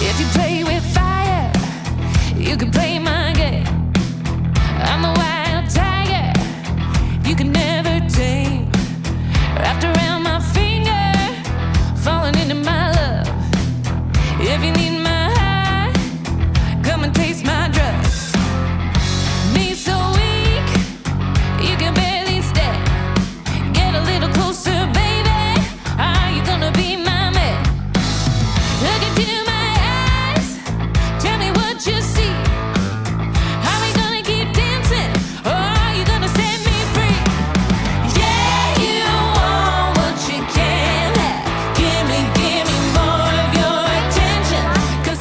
If you play with fire, you can play if you need me.